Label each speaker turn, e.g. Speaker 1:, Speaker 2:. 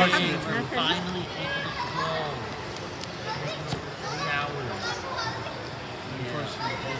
Speaker 1: We're finally able to go. Three hours. Unfortunately.